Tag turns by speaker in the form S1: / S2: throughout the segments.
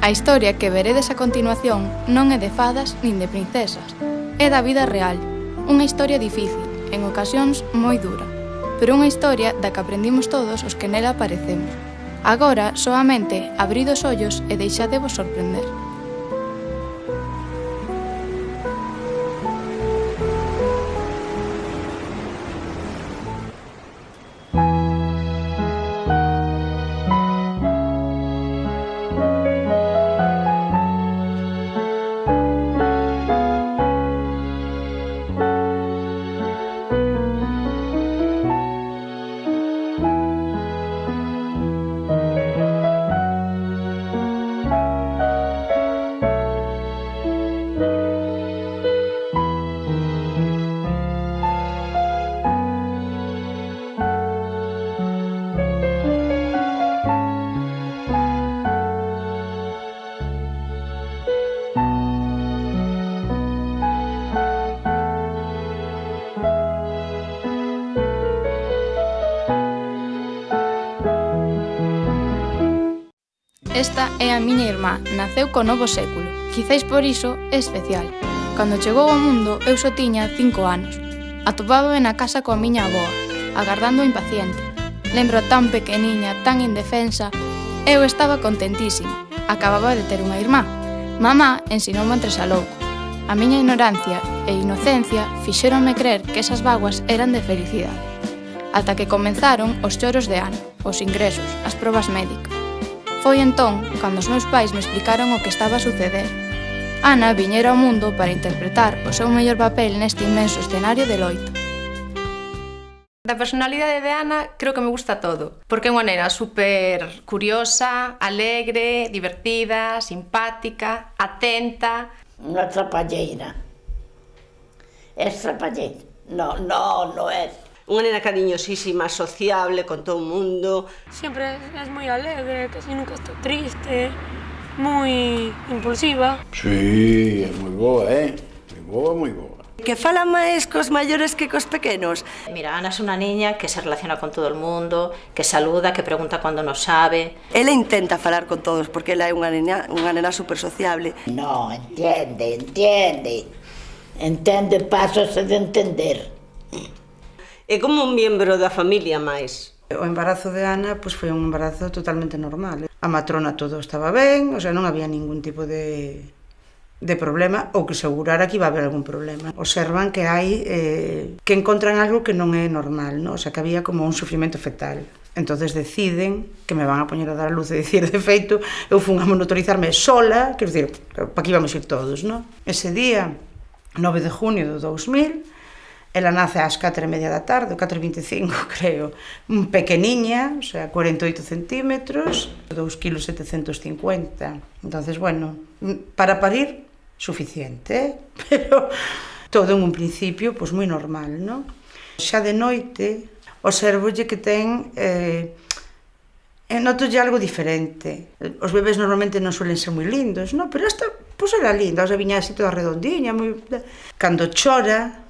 S1: A historia que veredes a continuación non é de fadas nin de princesas, é da vida real, unha historia difícil, en ocasións moi dura, pero unha historia da que aprendimos todos os que nela aparecemos. Agora, soamente, abrid os ollos e deixadevos sorprender. Esta é a miña irmá, naceu co novo século. Quizáis por iso é especial. Cando chegou ao mundo, eu só tiña cinco anos. Atopábame na casa coa miña aboa, agardando impaciente. Lembro tan pequeniña, tan indefensa, eu estaba contentísima. Acababa de ter unha irmá. Mamá ensinoume entre louco. A miña ignorancia e inocencia fixeronme creer que esas vaguas eran de felicidade. Ata que comenzaron os choros de ano, os ingresos, as probas médicas. Foi entón cando os meus pais me explicaron o que estaba a suceder. Ana viñera ao mundo para interpretar o seu mellor papel neste inmenso escenario de loita.
S2: Da personalidade de Ana creo que me gusta todo, porque é unha nena super curiosa, alegre, divertida, simpática, atenta.
S3: Unha trapalleira. É trapalleira. No, no, no é
S4: unha nena cariñosísima, sociable con todo o mundo.
S5: Sempre es moi alegre, casi nunca está triste, moi impulsiva.
S6: Sí, é moi boa, eh? Moi boa, moi boa.
S7: Que fala máis cos maiores que cos pequenos.
S8: Mira, Ana é unha niña que se relaciona con todo o mundo, que saluda, que pregunta cando non sabe.
S7: Ela intenta falar con todos, porque ela é unha nena, unha nena super sociable.
S3: No, entiende, entiende. Entende pasos de entender
S4: é como un miembro da familia máis.
S9: O embarazo de Ana pois, foi un embarazo totalmente normal. A matrona todo estaba ben, o sea, non había ningún tipo de, de problema ou que segurara que iba a haber algún problema. Observan que hai eh, que encontran algo que non é normal, ¿no? o sea, que había como un sufrimento fetal. Entonces deciden que me van a poñer a dar a luz e dicir, de feito, eu fun a monitorizarme sola, quero dicir, para que íbamos ir todos, ¿no? Ese día, 9 de junio de 2000, Ela nace ás 4 e media da tarde, 4.25 creo, un pequeniña, o sea, 48 centímetros, 2 kg 750. Entonces, bueno, mm, para parir, suficiente, eh? pero todo en un principio, pois pues, moi normal, non? Xa de noite, observolle que ten eh, eh E notolle algo diferente. Os bebés normalmente non suelen ser moi lindos, non? Pero esta, pois era linda, o sea, viña así toda redondiña, moi... Eh, cando chora,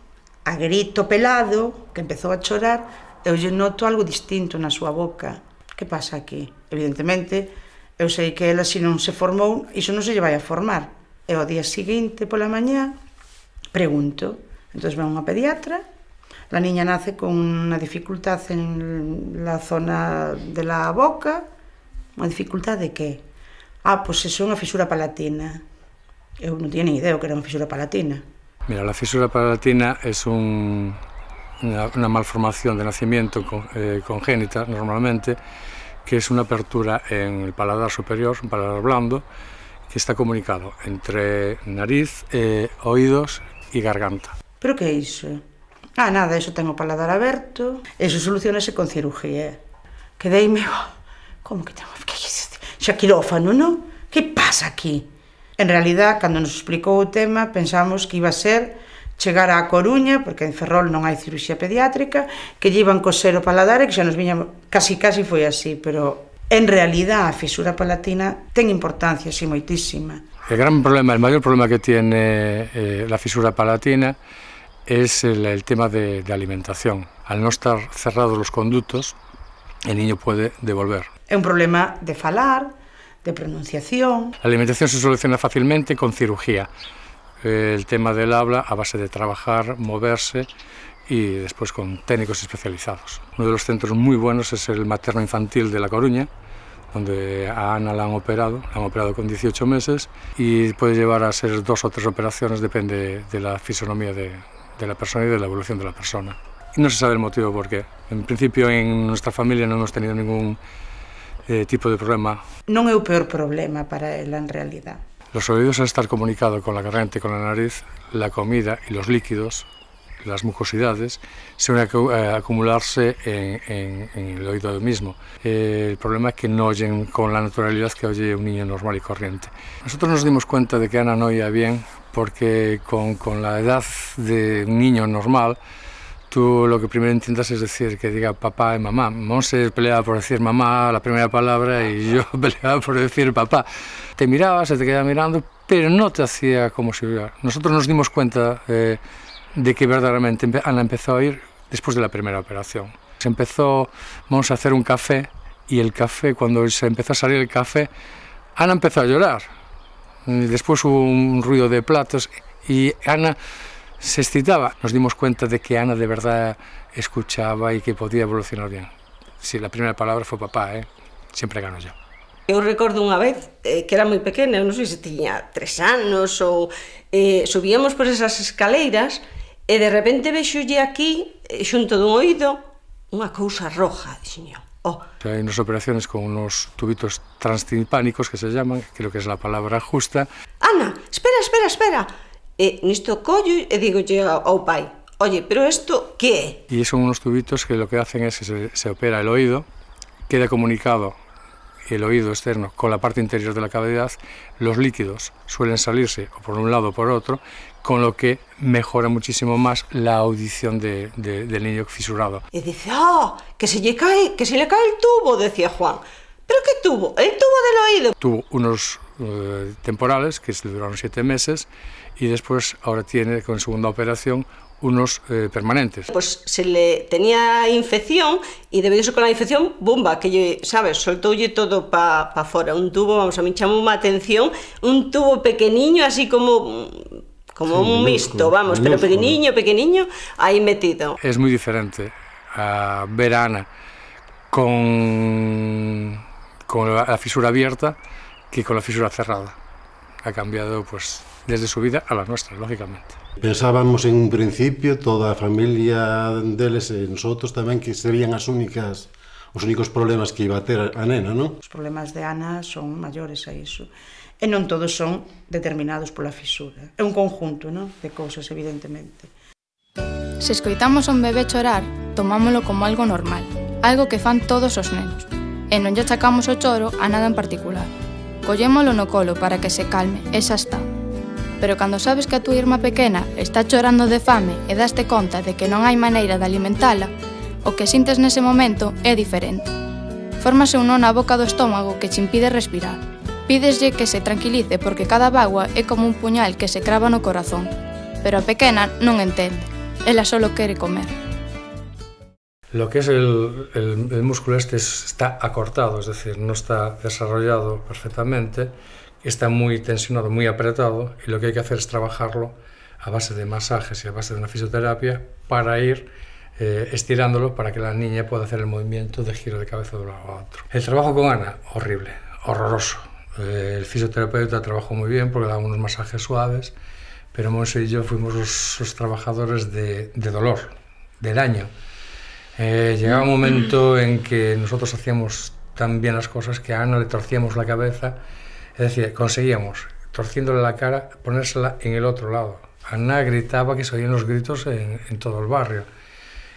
S9: a grito pelado, que empezou a chorar, eu lle noto algo distinto na súa boca. Que pasa aquí? Evidentemente, eu sei que ela se non se formou, iso non se lle vai a formar. E ao día seguinte pola mañá pregunto. Entón ven unha pediatra, la niña nace con unha dificultad en la zona de la boca, unha dificultad de que? Ah, pois pues, é unha fisura palatina. Eu non tiña ni idea que era unha fisura palatina
S10: Mira, la fisura palatina es un, una, malformación de nacimiento eh, congénita normalmente, que es una apertura en el paladar superior, un paladar blando, que está comunicado entre nariz, eh, oídos e garganta.
S9: Pero que é iso? Ah, nada, eso tengo paladar aberto, eso solucionase con cirugía. Quedeime, como que tengo, que xa quirófano, non? Que pasa aquí? En realidad, cando nos explicou o tema, pensamos que iba a ser chegar á Coruña, porque en Ferrol non hai cirurxía pediátrica, que lle iban coser o paladar e que xa nos viña, casi casi foi así, pero en realidad a fisura palatina ten importancia, sí, moitísima.
S10: El gran problema, el mayor problema que tiene eh, la fisura palatina es el, el tema de, de alimentación. Al no estar cerrados los conductos, el niño puede devolver.
S9: É un problema de falar, de pronunciación.
S10: La alimentación se soluciona fácilmente con cirugía. El tema del habla a base de trabajar, moverse y después con técnicos especializados. Uno de los centros muy buenos es el materno infantil de La Coruña, donde a Ana la han operado, la han operado con 18 meses y puede llevar a ser dos o tres operaciones, depende de la fisonomía de, de la persona y de la evolución de la persona. Y no se sabe el motivo por qué. En principio en nuestra familia no hemos tenido ningún eh, tipo de problema.
S9: Non é o peor problema para ela en realidad.
S10: Los oídos al estar comunicado con la garganta y con la nariz, la comida y los líquidos, las mucosidades, se van a acumularse en, en, en el oído mismo. Eh, el problema es que no oyen con la naturalidad que oye un niño normal y corriente. Nosotros nos dimos cuenta de que Ana no oía bien porque con, con la edad de un niño normal, tú lo que primero intentas es decir que diga papá y mamá. Monse peleaba por decir mamá la primera palabra y yo peleaba por decir papá. Te miraba, se te quedaba mirando, pero no te hacía como si hubiera. Nosotros nos dimos cuenta eh, de que verdaderamente Ana empezó a ir después de la primera operación. Se empezó, vamos a hacer un café y el café, cuando se empezó a salir el café, Ana empezó a llorar. Después hubo un ruido de platos y Ana se excitaba, nos dimos cuenta de que Ana de verdad escuchaba y que podía evolucionar bien. Si sí, la primera palabra foi papá, eh? sempre gano yo.
S4: Eu recordo unha vez eh, que era moi pequena, non sei se tiña tres anos ou eh, subíamos por esas escaleiras e de repente vexolle aquí, eh, xunto dun oído, unha cousa roja, dixiño. Oh.
S10: Hai unas operaciones con unos tubitos transtimpánicos que se llaman, creo que es la palabra justa.
S4: Ana, espera, espera, espera. E nisto collo e digo ao pai, oye, pero esto que
S10: é? Y son unos tubitos que lo que hacen es que se, se opera el oído, queda comunicado el oído externo con la parte interior de la cavidad, los líquidos suelen salirse o por un lado o por otro, con lo que mejora muchísimo más la audición de, de, del niño fisurado.
S4: Y dice, ah, que se le cae, que se le cae el tubo, decía Juan. ¿Pero qué tubo? El tubo del oído.
S10: Tuvo unos uh, temporales que duraron siete meses y después ahora tiene con segunda operación unos eh, permanentes.
S4: Pues se le tenía infección y debido a eso con la infección, bomba, que lle, sabes, soltoulle todo para pa fora, un tubo, vamos, a mí chamou unha atención, un tubo pequeniño así como como sí, un mixto, vamos, pero pequeniño, pequeniño, aí metido.
S10: Es moi diferente a ver a Ana con, con la fisura abierta que con la fisura cerrada. Ha cambiado, pues, desde su vida a la nuestra, lógicamente.
S11: Pensábamos en un principio, toda a familia deles e nosotros tamén, que serían as únicas os únicos problemas que iba a ter a nena, non?
S9: Os problemas de Ana son maiores a iso. E non todos son determinados pola fisura. É un conjunto non? de cousas, evidentemente.
S1: Se escoitamos a un bebé chorar, tomámolo como algo normal, algo que fan todos os nenos. E non lle achacamos o choro a nada en particular. Collémolo no colo para que se calme, e xa está pero cando sabes que a túa irmá pequena está chorando de fame e daste conta de que non hai maneira de alimentala, o que sintes nese momento é diferente. Fórmase un nó na boca do estómago que che impide respirar. Pídeslle que se tranquilice porque cada bagua é como un puñal que se crava no corazón. Pero a pequena non entende. Ela solo quere comer.
S10: Lo que es el, el, el músculo este está acortado, es decir, no está desarrollado perfectamente, está muy tensionado, muy apretado y lo que hay que hacer es trabajarlo a base de masajes y a base de una fisioterapia para ir eh, estirándolo para que la niña pueda hacer el movimiento de giro de cabeza de un lado a otro. El trabajo con Ana, horrible, horroroso. Eh, el fisioterapeuta trabajó muy bien porque daba unos masajes suaves, pero Monse y yo fuimos los, trabajadores de, de, dolor, de daño. Eh, llegaba un momento en que nosotros hacíamos tan bien las cosas que a Ana le torcíamos la cabeza Es decir, conseguíamos, torciéndole la cara, ponérsela en el otro lado. Ana gritaba que se oían los gritos en, todo el barrio.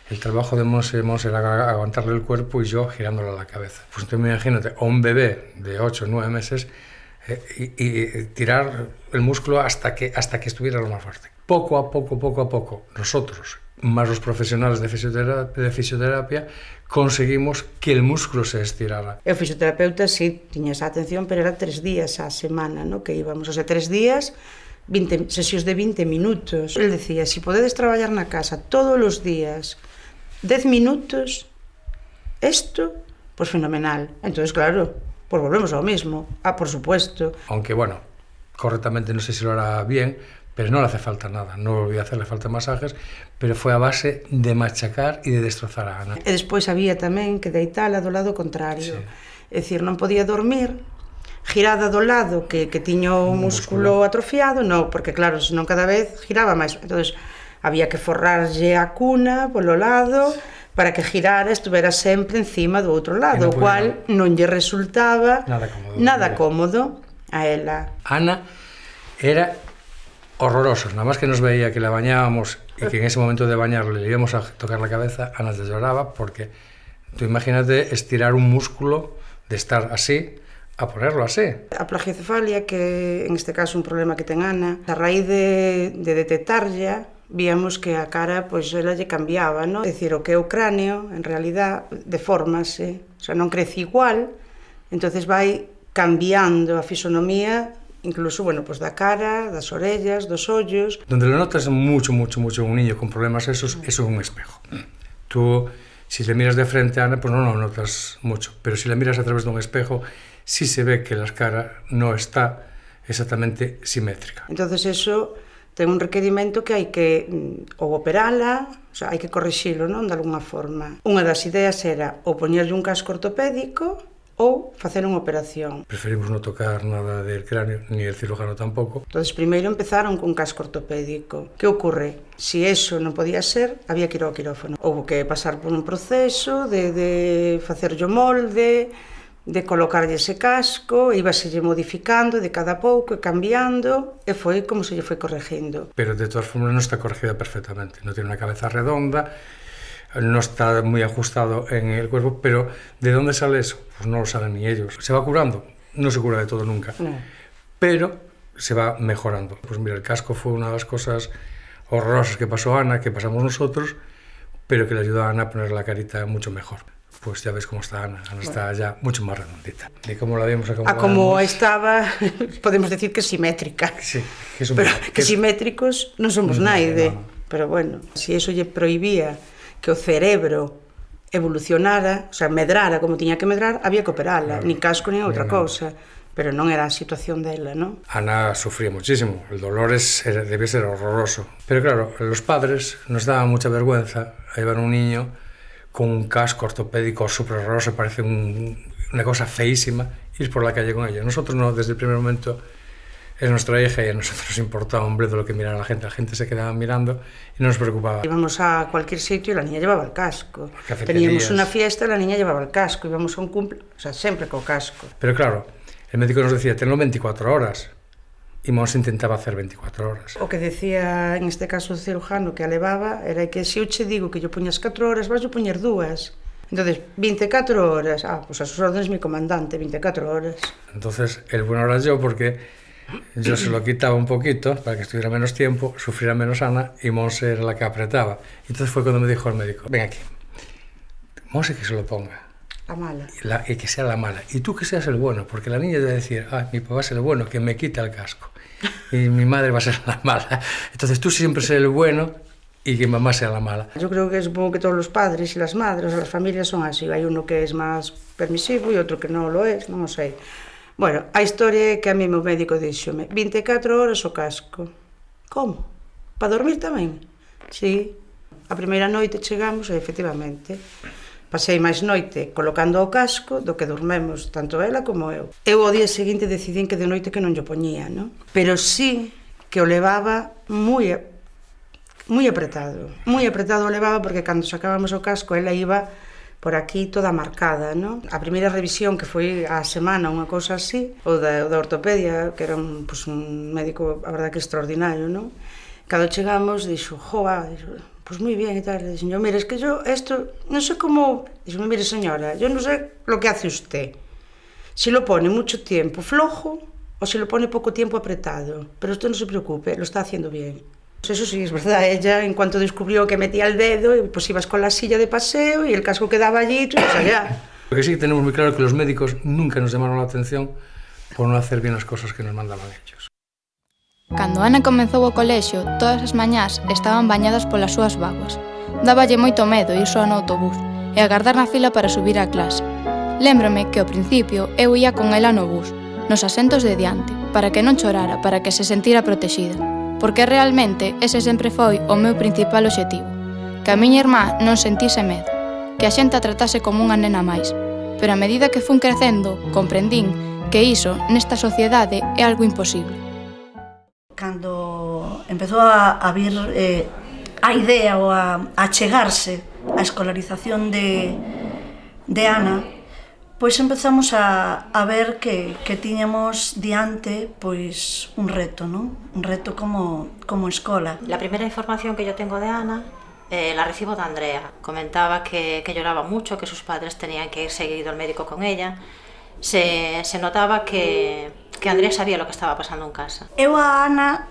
S10: El trabajo de Monse, Monse era aguantarle el cuerpo y yo girándole la cabeza. Pues entonces imagínate, a un bebé de 8 o 9 meses eh, y, y, tirar el músculo hasta que, hasta que estuviera lo más fuerte. Poco a poco, poco a poco, nosotros, más los profesionales de fisioterapia, de fisioterapia conseguimos que el músculo se estirara.
S9: E o fisioterapeuta sí tiña esa atención, pero era tres días a semana, no? que íbamos, o sea, tres días 20, sesións de 20 minutos. El decía, si podedes traballar na casa todos os días 10 minutos, pois pues fenomenal. Entonces, claro, Pues volvemos ao mismo. Ah, por supuesto.
S10: Aunque, bueno, correctamente no sé si lo hará bien, pero no le hace falta nada, no volví a hacerle falta masajes, pero foi a base de machacar e de destrozar a Ana.
S9: E despois había tamén que deitala do lado contrario, sí. é dicir, non podía dormir, girada do lado que, que tiña o músculo, músculo atrofiado, non, porque claro, senón cada vez giraba máis, entonces había que forrarlle a cuna polo lado, para que girara estuvera sempre encima do outro lado, o cual non lle resultaba
S10: nada cómodo,
S9: nada cómodo a ela.
S10: Ana era horrorosos. Nada más que nos veía que la bañábamos y que en ese momento de bañarle le íbamos a tocar la cabeza, Ana se lloraba porque tú imagínate estirar un músculo de estar así a ponerlo así.
S9: A plagiocefalia, que en este caso un problema que ten Ana, a raíz de, de detectarlla, víamos que a cara pois pues, ela lle cambiaba, ¿no? Decir, o que é o cráneo, en realidad, deformase, o sea, non crece igual, entonces vai cambiando a fisonomía incluso, bueno, pues da cara, das orellas, dos ollos.
S10: Donde lo notas mucho, mucho, mucho un niño con problemas esos, eso es un espejo. Tú, si le miras de frente a Ana, pues no lo no notas mucho, pero si la miras a través de un espejo, sí se ve que la cara no está exactamente simétrica.
S9: Entonces eso ten un requerimento que hai que mm, ou operala, o sea, hai que corrixilo, non, de alguna forma. Unha das ideas era ou poñerlle un casco ortopédico ou facer unha operación.
S10: Preferimos non tocar nada del cráneo, ni el cirujano tampouco.
S9: Entonces, primeiro empezaron cun casco ortopédico. Que ocorre? Si eso non podía ser, había que ir ao quirófano. Houve que pasar por un proceso de, de facerlle o molde, de colocarlle ese casco, ibaselle modificando de cada pouco e cambiando, e foi como se lle foi corregindo.
S10: Pero de todas formas non está corregida perfectamente, non tiene unha cabeza redonda, no está muy ajustado en el cuerpo, pero ¿de dónde sale eso? Pues no lo saben ni ellos. ¿Se va curando? No se cura de todo nunca, no. pero se va mejorando. Pues mira, el casco fue una de las cosas horrorosas que pasó a Ana, que pasamos nosotros, pero que le ayudó a Ana a poner la carita mucho mejor. Pues ya ves cómo está Ana, Ana bueno. está ya mucho más redondita. De cómo la vimos
S9: A como estaba, podemos decir que simétrica.
S10: Sí, que, es un
S9: pero, que, que simétricos non somos no. No, no. Pero bueno, si eso lle prohibía que o cerebro evolucionara, o sea, medrara como tiña que medrar, había que operala, claro. ni casco ni outra no, cousa, pero non era a situación dela, non?
S10: Ana sufría muchísimo, el dolor es, era, debía ser horroroso. Pero claro, los padres nos daban mucha vergüenza a llevar un niño con un casco ortopédico súper horroroso, parece un, una cosa feísima, ir por la calle con ello. Nosotros no, desde el primer momento es nuestra hija y a nosotros importaba un bledo lo que mirara la gente, la gente se quedaba mirando y no nos preocupaba.
S9: Íbamos a cualquier sitio y la niña llevaba el casco. Teníamos una fiesta y la niña llevaba el casco, íbamos a un cumple, o sea, siempre con casco.
S10: Pero claro, el médico nos decía, tenlo 24 horas, y Mons intentaba hacer 24 horas.
S9: O que decía, en este caso, o cirujano que alevaba, era que se si eu che digo que yo poñas 4 horas, vas yo poñer 2. Entonces, 24 horas. Ah, pues a sus órdenes mi comandante, 24 horas.
S10: Entonces, el bueno era yo porque yo se lo quitaba un poquito para que estuviera menos tiempo, sufriera menos Ana y Monse era la que apretaba. Entonces fue cuando me dijo el médico, ven aquí, Monse que se lo ponga.
S9: La mala.
S10: La, y que sea la mala. Y tú que seas el bueno, porque la niña debe decir, ah, mi papá es el bueno, que me quita el casco. Y mi madre va a ser la mala. Entonces tú siempre ser el bueno y que mamá sea la mala.
S9: Yo creo que supongo que todos los padres y las madres, o las familias son así. Hay uno que es más permisivo y otro que no lo es, non sei. Bueno, a historia é que a mí meu médico dixome 24 horas o casco. Como? Para dormir tamén? Sí. A primeira noite chegamos e efectivamente pasei máis noite colocando o casco do que dormemos tanto ela como eu. Eu o día seguinte decidín que de noite que non lle poñía, non? Pero sí que o levaba moi moi apretado. Moi apretado o levaba porque cando sacábamos o casco ela iba por aquí toda marcada, non? A primeira revisión que foi a semana, unha cousa así, ou da, da ortopedia, que era un, pues, un médico, a verdade que extraordinario, non? Cando chegamos, dixo, joa, dixo, pois pues moi bien e tal, dixo, mire, es que yo esto, non sei como, dixo, mire señora, yo non sei lo que hace usted, si lo pone mucho tiempo flojo o si lo pone poco tiempo apretado, pero usted no se preocupe, lo está haciendo bien. Pues eso sí, es verdad, ella en cuanto descubrió que metía el dedo, pues ibas con la silla de paseo y el casco quedaba allí, pues allá.
S10: Lo que sí tenemos muy claro es que los médicos nunca nos llamaron la atención por non hacer bien as cosas que nos mandaban ellos.
S1: Cando Ana comezou o colexio, todas as mañás estaban bañadas polas súas vaguas. Dáballe moito medo ir só no autobús e agardar na fila para subir á clase. Lémbrome que ao principio eu ia con ela no bus, nos asentos de diante, para que non chorara, para que se sentira protexida porque realmente ese sempre foi o meu principal obxectivo, que a miña irmá non sentise medo, que a xente a tratase como unha nena máis, pero a medida que fun crecendo, comprendín que iso nesta sociedade é algo imposible.
S12: Cando empezou a, a vir eh, a idea ou a, a chegarse a escolarización de, de Ana, pois empezamos a, a ver que, que tiñamos diante pois un reto, non? Un reto como, como escola.
S8: La primeira información que yo tengo de Ana eh, la recibo de Andrea. Comentaba que, que lloraba mucho, que sus padres tenían que ir seguido al médico con ella. Se, se notaba que, que Andrea sabía lo que estaba pasando en casa.
S12: Eu a Ana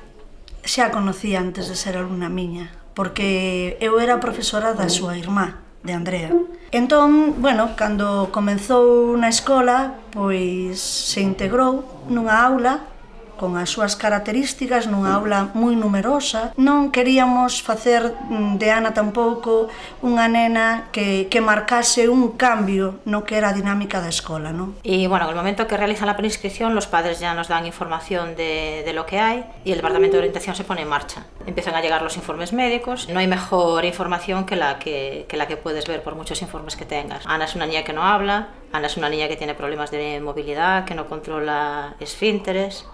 S12: xa a conocía antes de ser alumna miña, porque eu era profesora da súa irmá de Andrea. Entón, bueno, cando comezou na escola, pois se integrou nunha aula con as súas características nunha aula moi numerosa. Non queríamos facer mm, de Ana tampouco unha nena que, que marcase un cambio no que era a dinámica da escola. Non?
S8: E, bueno, el momento que realizan la preinscripción, los padres ya nos dan información de, de lo que hay y el Departamento de Orientación se pone en marcha. Empiezan a llegar los informes médicos. No hay mejor información que la que, que la que puedes ver por muchos informes que tengas. Ana es una niña que no habla, Ana es una niña que tiene problemas de movilidad, que no controla esfínteres,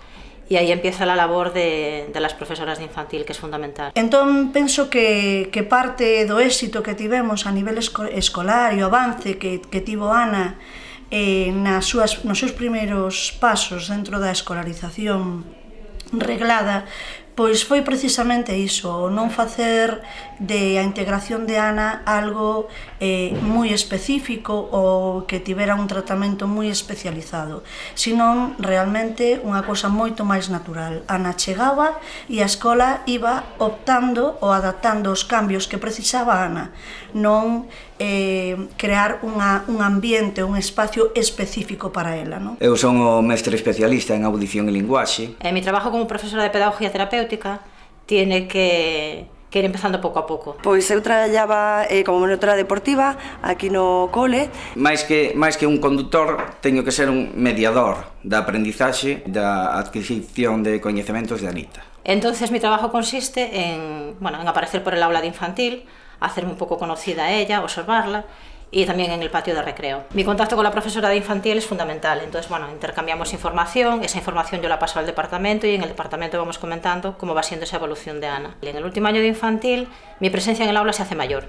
S8: e aí empieza a labor de, de las profesoras de infantil, que é fundamental.
S12: Entón, penso que, que parte do éxito que tivemos a nivel escolar e o avance que, que tivo Ana eh, nas súas, nos seus primeiros pasos dentro da escolarización reglada, pois foi precisamente iso, non facer de a integración de Ana algo eh, moi específico ou que tivera un tratamento moi especializado, senón realmente unha cosa moito máis natural. Ana chegaba e a escola iba optando ou adaptando os cambios que precisaba Ana, non eh, crear unha, un ambiente, un espacio específico para ela. Non?
S13: Eu son o mestre especialista en audición e linguaxe.
S8: Eh, mi trabajo como profesora de pedagogía terapéutica tiene que que ir empezando pouco a pouco?
S7: Pois eu traballaba eh, como monitora deportiva aquí no cole.
S13: Mais que, mais que un conductor, teño que ser un mediador da aprendizaxe, da adquisición de coñecementos de Anita.
S8: Entonces mi trabajo consiste en, bueno, en aparecer por el aula de infantil, hacerme un poco conocida a ella, observarla y también en el patio de recreo. Mi contacto con la profesora de infantil es fundamental, entonces bueno, intercambiamos información, esa información yo la paso al departamento y en el departamento vamos comentando cómo va siendo esa evolución de Ana. En el último año de infantil mi presencia en el aula se hace mayor,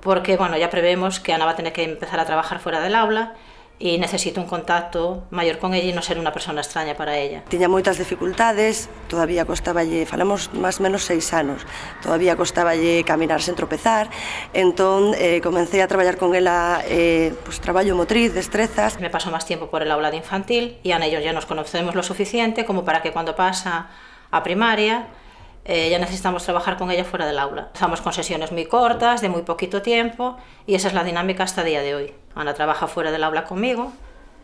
S8: porque bueno, ya prevemos que Ana va a tener que empezar a trabajar fuera del aula e necesito un contacto maior con ella e non ser unha persona extraña para ella.
S7: Tiña moitas dificultades, todavía costaballe, falamos máis menos seis anos, todavía costaballe caminar sen tropezar, entón eh, comencé a traballar con ela eh, pues, traballo motriz, destrezas.
S8: Me paso máis tiempo por el aula de infantil e a ellos ya nos conocemos lo suficiente como para que cuando pasa a primaria eh, ya necesitamos trabajar con ella fuera del aula. Estamos con sesiones muy cortas, de muy poquito tiempo, y esa es la dinámica hasta el día de hoy. Ana trabaja fuera del aula conmigo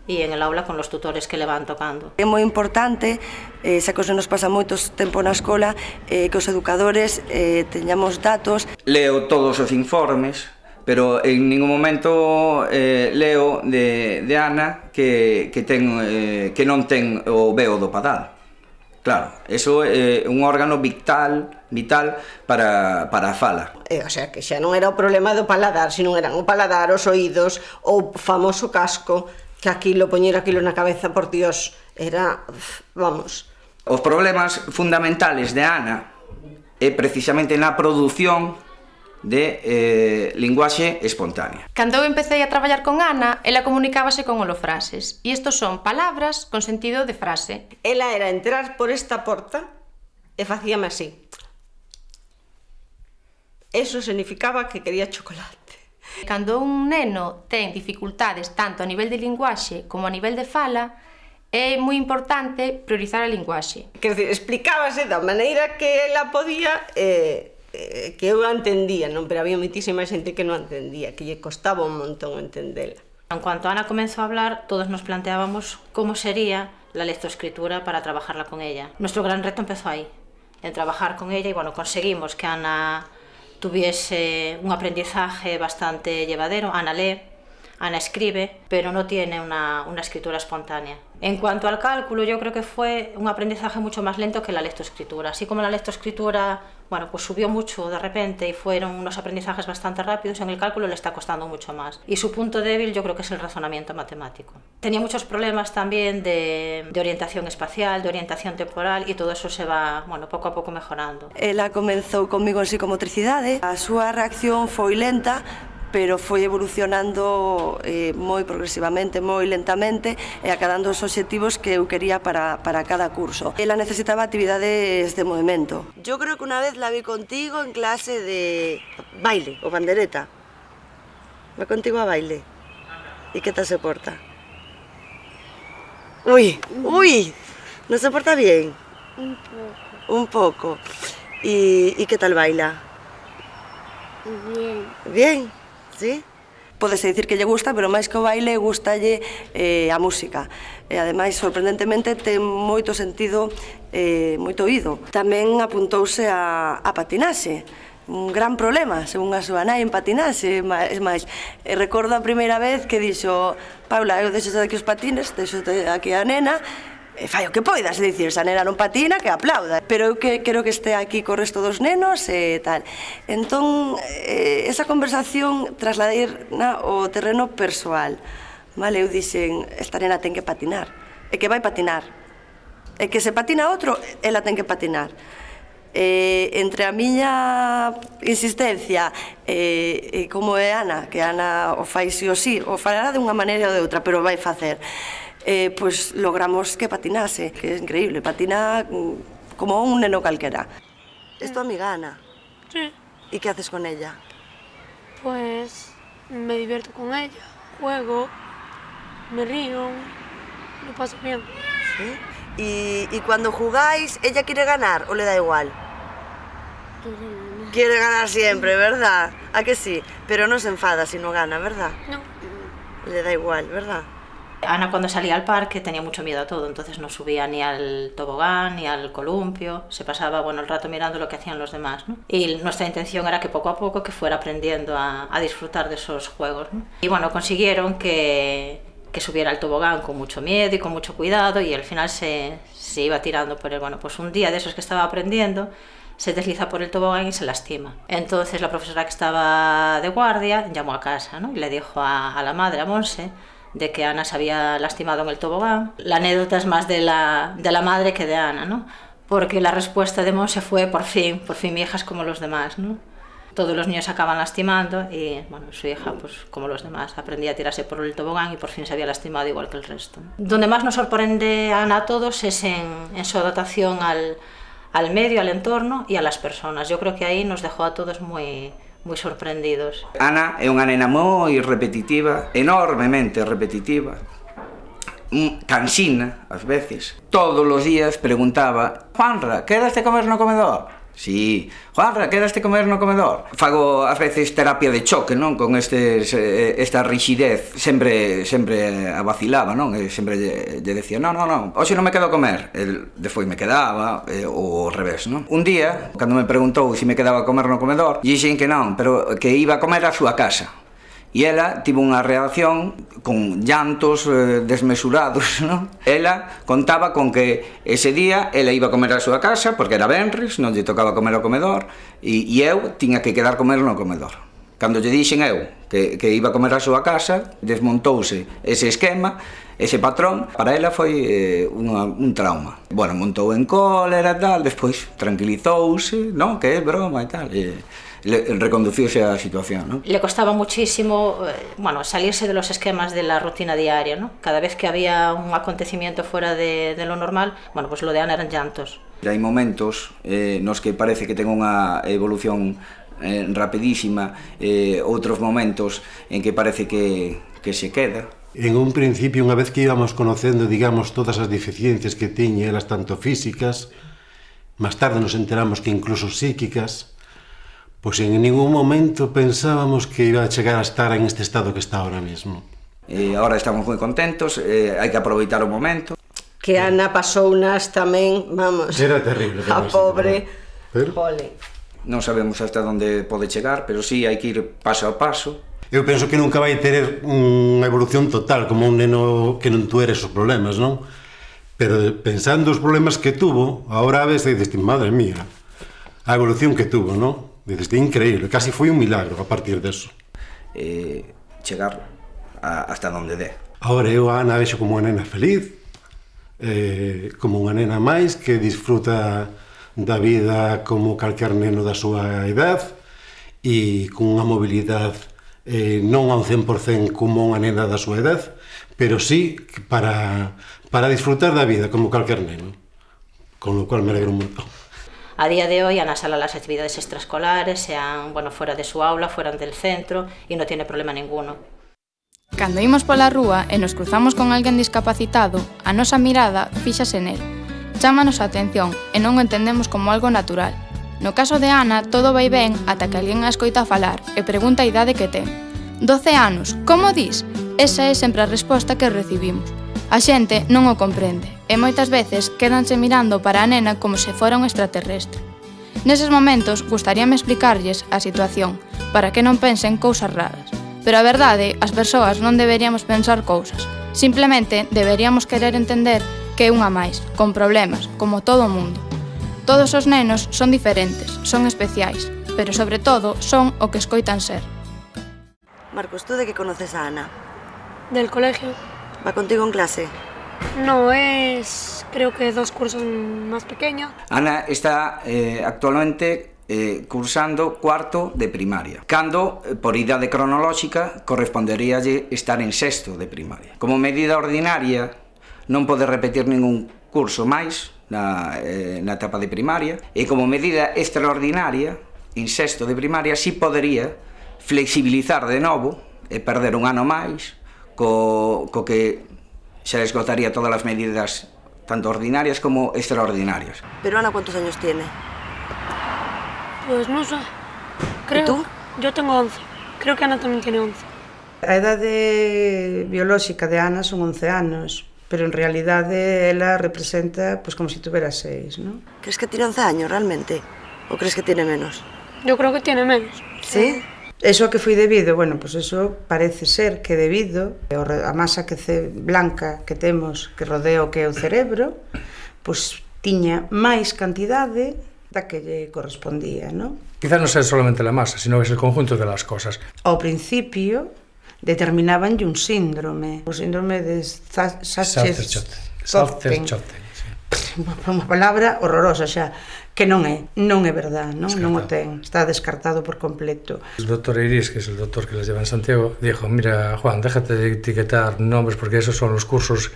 S8: e en el aula con los tutores que le van tocando.
S7: É moi importante, eh, xa que nos pasa moitos tempo na escola, eh, que os educadores eh, teñamos datos.
S13: Leo todos os informes, pero en ningún momento eh, leo de, de Ana que, que, ten, eh, que non ten o veo do padal. Claro, eso é eh, un órgano vital vital para, para a fala.
S4: Eh, o sea, que xa non era o problema do paladar, sino eran o paladar, os oídos, o famoso casco, que aquilo, poñer aquilo na cabeza, por Dios, era, vamos...
S13: Os problemas fundamentales de Ana é precisamente na produción de eh, linguaxe espontánea.
S2: Cando eu empecé a traballar con Ana, ela comunicábase con holofrases. E isto son palabras con sentido de frase.
S4: Ela era entrar por esta porta e facíame así. Eso significaba que quería chocolate.
S2: Cando un neno ten dificultades tanto a nivel de linguaxe como a nivel de fala, é moi importante priorizar a linguaxe.
S4: Quer dizer, explicábase da maneira que ela podía eh, eh, que eu entendía, non? pero había moitísima xente que non entendía, que lle costaba un montón entendela.
S8: En cuanto Ana comenzó a hablar, todos nos planteábamos cómo sería la lectoescritura para trabajarla con ella. Nuestro gran reto empezó ahí, en trabajar con ella y bueno, conseguimos que Ana tuviese un aprendizaje bastante llevadero. Ana lee, Ana escribe, pero no tiene una, una escritura espontánea. En cuanto al cálculo, yo creo que fue un aprendizaje mucho más lento que la lectoescritura. Así como la lectoescritura, bueno, pues subió mucho de repente y fueron unos aprendizajes bastante rápidos, en el cálculo le está costando mucho más. Y su punto débil yo creo que es el razonamiento matemático. Tenía muchos problemas también de, de orientación espacial, de orientación temporal y todo eso se va, bueno, pouco a pouco mejorando.
S7: Ela comenzou comigo en psicomotricidade, a reacción foi lenta, pero foi evolucionando eh, moi progresivamente, moi lentamente e acadando os obxectivos que eu quería para, para cada curso. Ela necesitaba actividades de movimento. Yo creo que unha vez la vi contigo en clase de baile o bandereta. Va contigo a baile. E que tal se porta? Uy, uy, ¿no se porta bien?
S14: Un pouco.
S7: Un pouco. E, e que tal baila?
S14: Bien.
S7: Bien, Sí. Podese dicir que lle gusta, pero máis que o baile, gustalle eh, a música. E ademais, sorprendentemente, ten moito sentido, eh, moito oído. Tamén apuntouse a, a patinaxe, un gran problema, según a súa nai en patinaxe, é máis, e recordo a primeira vez que dixo Paula, eu deixo aquí os patines, deixo aquí a nena, e fai o que poidas, é dicir, esa nena non patina, que aplauda, pero eu que quero que este aquí co resto dos nenos e tal. Entón, eh, esa conversación trasladeirna o terreno persoal. Vale, eu dixen, esta nena ten que patinar, e que vai patinar. E que se patina outro, ela ten que patinar. Eh, entre a miña insistencia e, eh, e como é Ana, que Ana o fai si o si, o fará de unha maneira ou de outra, pero vai facer. Eh, pois logramos que patinase, que é increíble, patina mm, como un neno calquera. Es tu amiga Ana?
S5: Sí.
S7: ¿Y qué haces con ella?
S5: Pues me divierto con ella, juego, me río, lo paso bien.
S7: ¿Sí? Y, y cuando jugáis, ¿ella quiere ganar o le da igual? Quiere ganar siempre, ¿verdad? ¿A que sí? Pero no se enfada si no gana, ¿verdad?
S5: No.
S7: Le da igual, ¿verdad?
S8: Ana cuando salía al parque tenía mucho miedo a todo, entonces no subía ni al tobogán ni al columpio, se pasaba bueno el rato mirando lo que hacían los demás. Y nuestra intención era que poco a poco que fuera aprendiendo a, disfrutar de esos juegos. ¿no? Y bueno, consiguieron que, subiera al tobogán con mucho miedo y con mucho cuidado y al final se, iba tirando por él. Bueno, pues un día de esos que estaba aprendiendo se desliza por el tobogán y se lastima. Entonces la profesora que estaba de guardia llamó a casa ¿no? y le dijo a la madre, a Monse, de que Ana se había lastimado en el tobogán. La anécdota es más de la, de la madre que de Ana, ¿no? Porque la respuesta de Monse fue, por fin, por fin mi hija es como los demás, ¿no? Todos los niños acaban lastimando y, bueno, su hija, pues como los demás, aprendía a tirarse por el tobogán y por fin se había lastimado igual que el resto. Donde más nos sorprende a Ana a todos es en, en su adaptación al, al medio, al entorno y a las personas. Yo creo que ahí nos dejó a todos muy, moi sorprendidos.
S13: Ana é unha nena moi repetitiva, enormemente repetitiva, mm, cansina, ás veces. Todos os días preguntaba, Juanra, quedaste comer no comedor? Sí. Juanra, quedaste comer no comedor? Fago ás veces terapia de choque, non? Con estes, eh, esta rigidez. Sempre sempre a vacilaba, non? E sempre lle, lle decía, non, non, non, hoxe non me quedo a comer. El despois me quedaba, eh, ou ao revés, non? Un día, cando me preguntou se si me quedaba a comer no comedor, dixen que non, pero que iba a comer a súa casa E ela tivo unha reacción con llantos eh, desmesurados, non? Ela contaba con que ese día ela iba a comer a súa casa, porque era Benris, non lle tocaba comer ao comedor, e, e eu tiña que quedar comer no comedor. Cando lle dixen eu que, que iba a comer a súa casa, desmontouse ese esquema, ese patrón, para ela foi eh, unha, un trauma. Bueno, montou en cólera e tal, despois tranquilizouse, non, que é broma e tal. E, le, reconduciuse a situación, ¿no?
S8: Le costaba muchísimo, eh, bueno, salirse de los esquemas de la rutina diaria, ¿no? Cada vez que había un acontecimiento fuera de, de lo normal, bueno, pues lo de Ana eran llantos.
S13: Hai momentos eh, nos que parece que ten unha evolución eh, rapidísima, eh, outros momentos en que parece que, que se queda,
S11: En un principio, unha vez que íbamos conocendo, digamos, todas as deficiencias que tiñe, elas tanto físicas, máis tarde nos enteramos que incluso psíquicas, Pois en ningún momento pensábamos que iba a chegar a estar en este estado que está ahora mismo.
S13: E eh, agora estamos moi contentos, eh, hai que aproveitar o momento.
S4: Que Ana pasou nas tamén, vamos.
S11: Era terrible.
S4: A pobre.
S11: Pero...
S4: Pole.
S13: Non sabemos hasta onde pode chegar, pero sí hai que ir paso a paso.
S11: Eu penso que nunca vai ter unha evolución total como un neno que non tuere esos problemas, non? Pero pensando os problemas que tuvo, agora a veces dices, madre mía, a evolución que tuvo, non? Dices, increíble, casi foi un milagro a partir deso.
S13: Eh, chegar a, hasta onde dé.
S11: Ahora eu a Ana vexo como unha nena feliz, eh, como unha nena máis que disfruta da vida como calquer neno da súa edad e con unha mobilidade eh, non ao 100% como unha nena da súa edad, pero sí para, para disfrutar da vida como calquer neno, con lo cual me alegro un montón.
S8: A día de hoy Ana sala las actividades extraescolares, sean bueno, fora de súa aula, fora del centro, e non tiene problema ninguno.
S1: Cando imos pola rúa e nos cruzamos con alguén discapacitado, a nosa mirada fíxase nel. Chámanos a atención e non o entendemos como algo natural. No caso de Ana, todo vai ben ata que alguén a escoita falar e pregunta a idade que ten. 12 anos, como dis? Esa é sempre a resposta que recibimos. A xente non o comprende e moitas veces quédanse mirando para a nena como se fora un extraterrestre. Neses momentos gustaríame explicarlles a situación para que non pensen cousas raras. Pero a verdade, as persoas non deberíamos pensar cousas. Simplemente deberíamos querer entender que é unha máis, con problemas, como todo o mundo. Todos os nenos son diferentes, son especiais, pero sobre todo son o que escoitan ser.
S7: Marcos, tú de que conoces a Ana?
S5: Del colegio.
S7: ¿Va contigo en clase?
S5: No, es creo que dos cursos más pequeños.
S13: Ana está eh, actualmente eh, cursando cuarto de primaria, cando, eh, por idade cronolóxica, corresponderíalle estar en sexto de primaria. Como medida ordinaria, non pode repetir ningún curso máis na, eh, na etapa de primaria, e como medida extraordinaria, en sexto de primaria, si podería flexibilizar de novo e perder un ano máis co, co que xa esgotaría todas as medidas tanto ordinarias como extraordinarias.
S7: Pero Ana, ¿cuántos años tiene?
S5: Pues non sei. Creo,
S7: ¿Y tú?
S5: Yo tengo 11. Creo que Ana tamén tiene 11.
S9: A idade biolóxica de Ana son 11 anos, pero en realidade ela representa pues, como se si tuvera 6, ¿no?
S7: Crees que tiene 11 años realmente? Ou crees que tiene menos?
S5: Yo creo que tiene menos.
S7: ¿Sí?
S9: ¿Sí? Eso que foi debido, bueno, pois pues eso parece ser que debido a masa que ce, blanca que temos que rodea o que é o cerebro, pois pues, tiña máis cantidade da que lle correspondía, non?
S10: Quizá non sea solamente la masa, sino es el conjunto de las cosas.
S9: Ao principio determinaban un síndrome, o síndrome de Satcher-Zotten. Satcher-Zotten, sí. Unha palabra horrorosa xa, que non é, non é verdad, non, descartado. non o ten, está descartado por completo.
S10: El doctor Iris, que es el doctor que les lleva en Santiago, dijo, mira Juan, déjate de etiquetar nombres porque esos son los cursos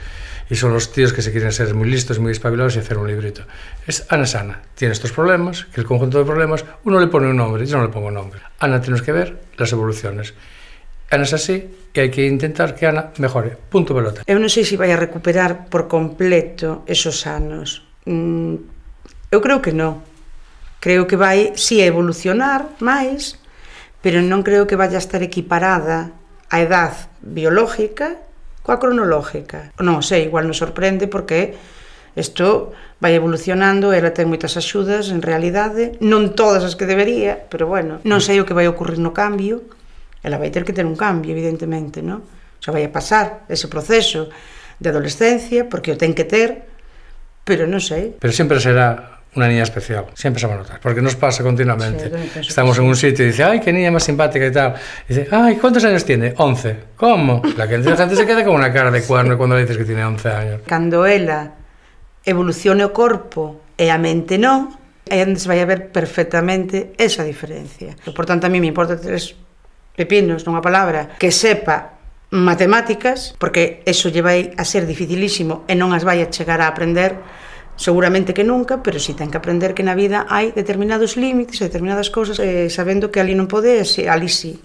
S10: y son los tíos que se quieren ser muy listos, muy espabilados y hacer un librito. Es Ana Sana, tiene estos problemas, que el conjunto de problemas, uno le pone un nombre, yo no le pongo nombre. Ana tienes que ver las evoluciones. Ana es así e hai que intentar que Ana mejore. Punto pelota.
S9: Eu non sei se vai a recuperar por completo esos anos, mm, Eu creo que non. Creo que vai, si, sí, evolucionar máis, pero non creo que vaya a estar equiparada a edad biológica coa cronológica. Non sei, igual nos sorprende porque isto vai evolucionando, ela ten moitas axudas en realidade, non todas as que debería, pero bueno, non sei o que vai ocurrir no cambio, ela vai ter que ter un cambio, evidentemente, non? Xa vai a pasar ese proceso de adolescencia, porque o ten que ter, pero non sei.
S10: Pero sempre será una niña especial, siempre se va a notar, porque nos pasa continuamente. Sí, Estamos en un sitio y dice, ay, qué niña más simpática y tal. Y dice, ay, ¿cuántos años tiene? 11. ¿Cómo? La, que, la gente se queda con una cara de cuerno sí. cuando le dices que tiene 11 años.
S9: Cando ela evolucione o corpo e a mente non, aí onde se vai a ver perfectamente esa diferencia. Por tanto, a mí me importa tres pepinos nunha palabra que sepa matemáticas, porque eso lle vai a ser dificilísimo e non as vai a chegar a aprender seguramente que nunca, pero si ten que aprender que na vida hai determinados límites, determinadas cousas, eh, sabendo que ali non pode, e ali sí.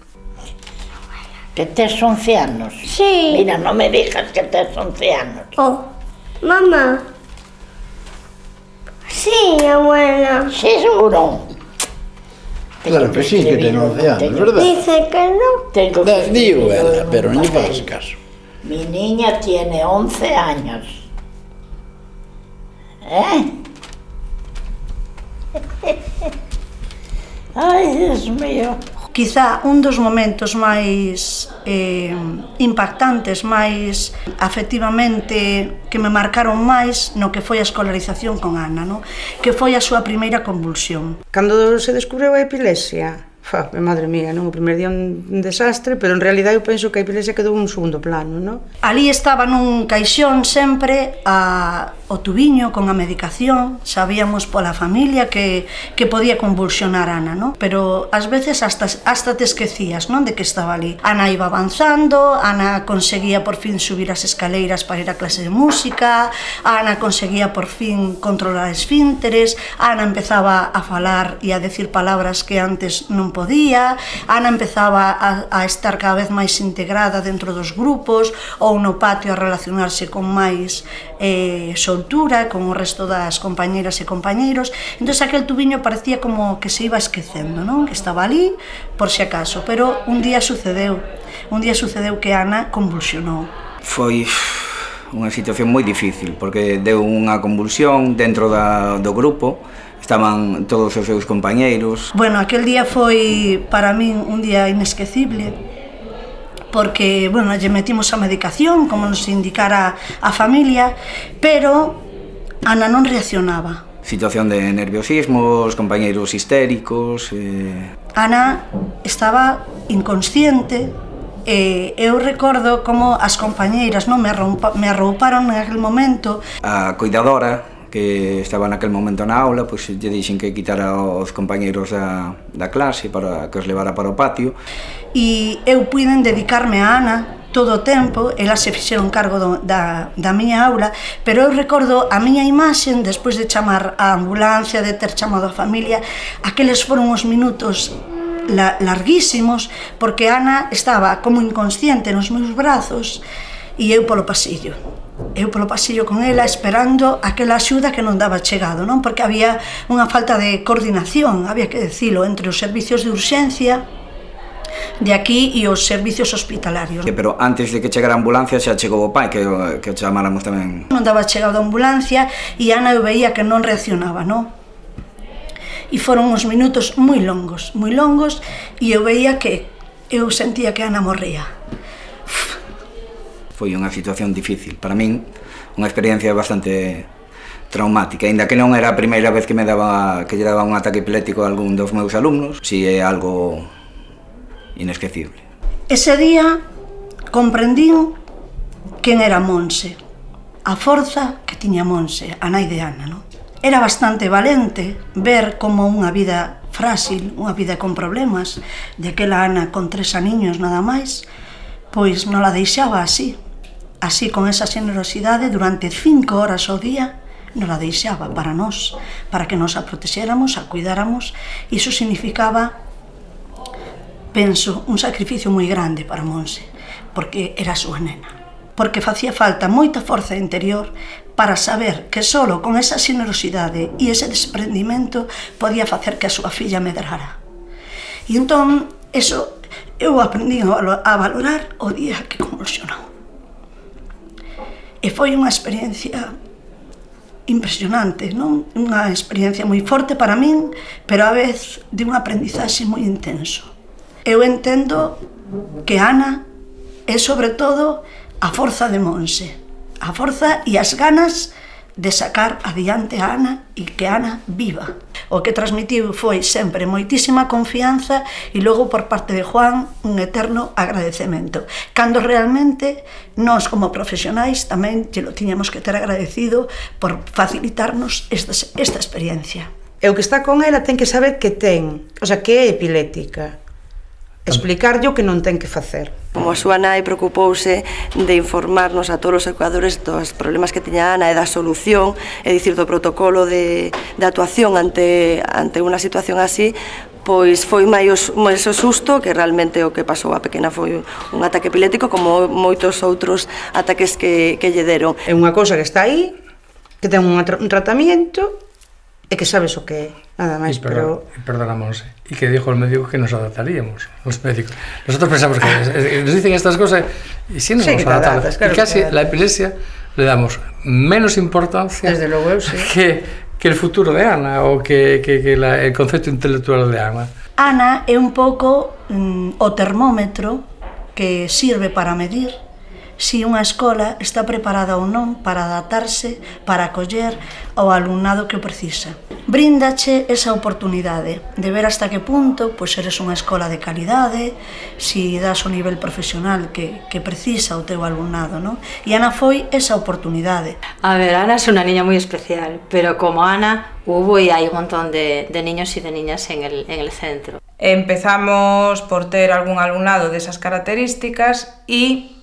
S3: Que tes 11 anos?
S14: Sí.
S3: Mira, non me digas que tes 11 anos.
S14: Oh, mamá. Sí, abuela.
S3: Sí, seguro.
S6: Claro que sí, que ten 11 anos, verdad?
S14: Dice que no.
S3: Tengo que
S6: Digo pero non lle fagas caso.
S3: Mi niña tiene 11 años. ¿Eh? Ay, Dios mío.
S12: Quizá un dos momentos máis eh, impactantes, máis afectivamente que me marcaron máis no que foi a escolarización con Ana, no? que foi a súa primeira convulsión.
S9: Cando se descubreu a epilepsia, Fa, madre mía, non? O primeiro día un desastre, pero en realidad eu penso que a epilepsia quedou un segundo plano, non?
S12: Ali estaba nun caixón sempre a, o tubiño con a medicación, sabíamos pola familia que, que podía convulsionar Ana, non? Pero ás veces hasta, hasta te esquecías, non? De que estaba ali. Ana iba avanzando, Ana conseguía por fin subir as escaleiras para ir a clase de música, Ana conseguía por fin controlar esfínteres, Ana empezaba a falar e a decir palabras que antes non podía podía, Ana empezaba a, a estar cada vez máis integrada dentro dos grupos ou no patio a relacionarse con máis eh, soltura, con o resto das compañeras e compañeiros. Entón aquel tubiño parecía como que se iba esquecendo, non? que estaba ali por si acaso, pero un día sucedeu, un día sucedeu que Ana convulsionou.
S13: Foi unha situación moi difícil, porque deu unha convulsión dentro da, do grupo, estaban todos os seus compañeiros.
S12: Bueno, aquel día foi para min un día inesquecible porque, bueno, lle metimos a medicación como nos indicara a familia, pero Ana non reaccionaba.
S13: Situación de nerviosismo, os compañeiros histéricos... Eh...
S12: Ana estaba inconsciente, e eu recordo como as compañeiras non me, arroupa, me arrouparon en aquel momento.
S13: A cuidadora que estaba naquel momento na aula, pois lle dixen que quitara os compañeiros da, da clase para que os levara para o patio.
S12: E eu puiden dedicarme a Ana todo o tempo, elas se fixeron cargo do, da, da miña aula, pero eu recordo a miña imaxen despois de chamar a ambulancia, de ter chamado a familia, aqueles foron os minutos la, larguísimos, porque Ana estaba como inconsciente nos meus brazos e eu polo pasillo eu polo pasillo con ela esperando aquela axuda que non daba chegado, non? Porque había unha falta de coordinación, había que decilo, entre os servicios de urxencia de aquí e os servicios hospitalarios.
S13: Que, pero antes de que chegara a ambulancia xa chegou o pai, que, que chamáramos tamén.
S12: Non daba chegado a ambulancia e Ana eu veía que non reaccionaba, non? E foron uns minutos moi longos, moi longos, e eu veía que eu sentía que Ana morría
S13: foi unha situación difícil. Para min, unha experiencia bastante traumática, ainda que non era a primeira vez que me daba que lle daba un ataque epiléptico a algún dos meus alumnos, si é algo inesquecible.
S12: Ese día comprendín quen era Monse, a forza que tiña Monse, a nai de Ana, non? Era bastante valente ver como unha vida frágil, unha vida con problemas, de aquela Ana con tres aniños nada máis, pois non la deixaba así, Así, con esa generosidade, durante cinco horas ao día, non la deixaba para nós, para que nos a protexéramos, a cuidáramos. Iso significaba, penso, un sacrificio moi grande para Monse, porque era a súa nena. Porque facía falta moita forza interior para saber que solo con esa generosidade e ese desprendimento podía facer que a súa filla medrara. E entón, eso eu aprendi a valorar o día que convulsionou. E foi unha experiencia impresionante, non? Unha experiencia moi forte para min, pero á vez de un aprendizaxe moi intenso. Eu entendo que Ana é sobre todo a forza de Monse, a forza e as ganas de sacar adiante a Ana e que Ana viva o que transmitiu foi sempre moitísima confianza e logo por parte de Juan un eterno agradecemento. Cando realmente nós como profesionais tamén que lo tiñamos que ter agradecido por facilitarnos esta, esta experiencia.
S9: E o que está con ela ten que saber que ten, o sea, que é epilética, explicarlle o que non ten que facer.
S7: Como a súa nai preocupouse de informarnos a todos os educadores dos problemas que tiña Ana e da solución, é dicir, do protocolo de, de actuación ante, ante unha situación así, pois foi máis máis o susto que realmente o que pasou a pequena foi un ataque epilético como moitos outros ataques que, que lle deron.
S9: É unha cousa que está aí, que ten un, un tratamento e que sabes o que é, nada máis. Perdón, pero...
S10: perdona, Monse, y que dijo el médico que nos adaptaríamos, los médicos. Nosotros pensamos que nos dicen estas cosas y sí nos sí, adaptamos. Claro, y casi la epilepsia le damos menos importancia
S9: Desde luego, sí.
S10: que, que el futuro de Ana o que, que, que la, el concepto intelectual de Ana.
S12: Ana é un pouco mm, o termómetro que sirve para medir se unha escola está preparada ou non para adaptarse, para acoller ao alumnado que o precisa. Bríndache esa oportunidade de ver hasta que punto pois eres unha escola de calidade, si das o nivel profesional que, que precisa o teu alumnado. Non? E Ana foi esa oportunidade.
S8: A ver, Ana é unha niña moi especial, pero como Ana hubo y hay un montón de, de niños y de niñas en el, en el centro.
S15: Empezamos por ter algún alumnado desas características e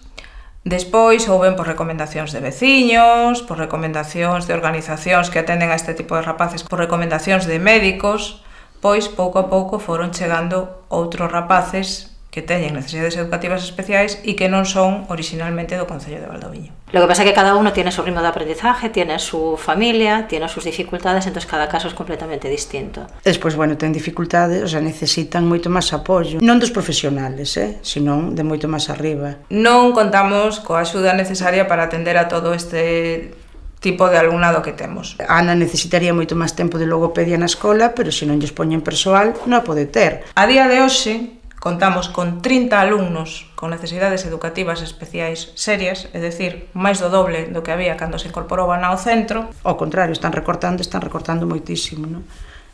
S15: Despois houben por recomendacións de veciños, por recomendacións de organizacións que atenden a este tipo de rapaces, por recomendacións de médicos, pois pouco a pouco foron chegando outros rapaces que teñen necesidades educativas especiais e que non son originalmente do Concello de Valdoviño.
S8: Lo que pasa é que cada uno tiene su ritmo de aprendizaje, tiene su familia, tiene sus dificultades, entonces cada caso es completamente distinto.
S9: Despois, bueno, ten dificultades, o sea, necesitan moito máis apoio, non dos profesionales, eh, senón de moito máis arriba.
S15: Non contamos coa axuda necesaria para atender a todo este tipo de alumnado que temos.
S9: Ana necesitaría moito máis tempo de logopedia na escola, pero se non lles poñen persoal, non a pode ter.
S15: A día de hoxe, Contamos con 30 alumnos con necesidades educativas especiais serias, é dicir, máis do doble do que había cando se incorporou ao centro.
S9: Ao contrario, están recortando, están recortando moitísimo, non?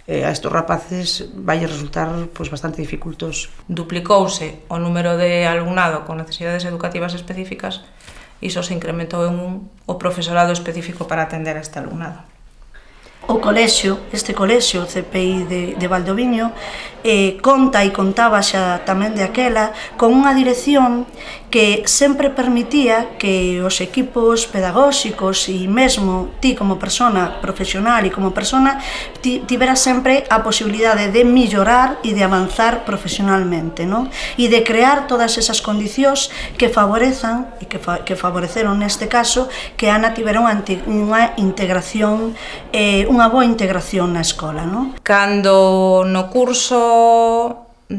S9: eh, a estos rapaces vai resultar pois, bastante dificultoso.
S15: Duplicouse o número de alumnado con necesidades educativas específicas e iso se incrementou en un, o profesorado específico para atender a este alumnado.
S12: O colexio, este colexio, o CPI de, de Valdoviño, eh, conta e contaba xa tamén de aquela con unha dirección que sempre permitía que os equipos pedagóxicos e mesmo ti como persona profesional e como persona ti, tibera sempre a posibilidade de millorar e de avanzar profesionalmente non? e de crear todas esas condicións que favorezan e que, fa, que favoreceron neste caso que Ana tibera unha, unha integración eh, unha boa integración na escola non?
S15: Cando no curso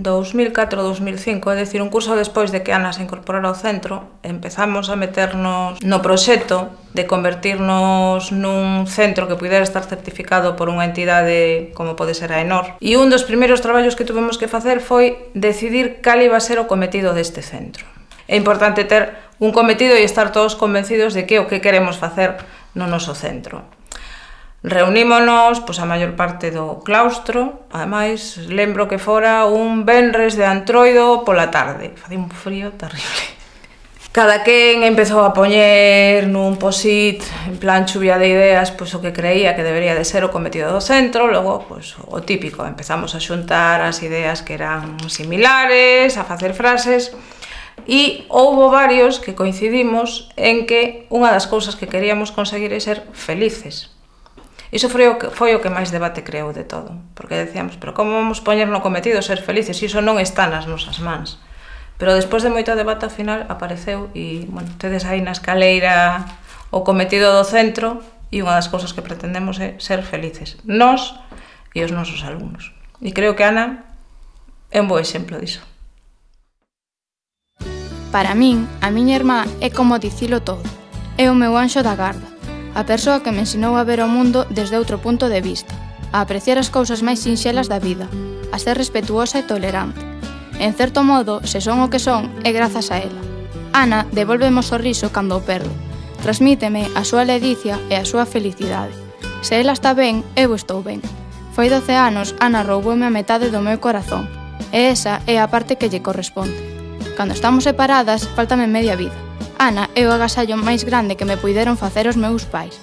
S15: 2004-2005, é dicir, un curso despois de que Ana se incorporara ao centro, empezamos a meternos no proxecto de convertirnos nun centro que pudera estar certificado por unha entidade como pode ser a ENOR. E un dos primeiros traballos que tuvemos que facer foi decidir cal iba a ser o cometido deste centro. É importante ter un cometido e estar todos convencidos de que o que queremos facer no noso centro. Reunímonos pois, a maior parte do claustro, ademais lembro que fora un venres de antroido pola tarde, facía un frío terrible. Cada quen empezou a poñer nun posit en plan chuvia de ideas pois, o que creía que debería de ser o cometido do centro, logo pois, o típico, empezamos a xuntar as ideas que eran similares, a facer frases, e houbo varios que coincidimos en que unha das cousas que queríamos conseguir é ser felices. Iso foi o que, foi o que máis debate creou de todo, porque decíamos, pero como vamos poñer no cometido ser felices, iso non está nas nosas mans. Pero despois de moito debate, ao final, apareceu e, bueno, tedes aí na escaleira o cometido do centro e unha das cousas que pretendemos é ser felices. Nós e os nosos alumnos. E creo que Ana é un bo exemplo diso.
S1: Para min, a miña irmá é como dicilo todo. É o meu anxo da garda a persoa que me ensinou a ver o mundo desde outro punto de vista, a apreciar as cousas máis sinxelas da vida, a ser respetuosa e tolerante. En certo modo, se son o que son, é grazas a ela. Ana devolveme o sorriso cando o perdo. Transmíteme a súa ledicia e a súa felicidade. Se ela está ben, eu estou ben. Foi 12 anos, Ana rouboume a metade do meu corazón. E esa é a parte que lle corresponde. Cando estamos separadas, faltame media vida. Ana é o agasallo máis grande que me puideron facer os meus pais.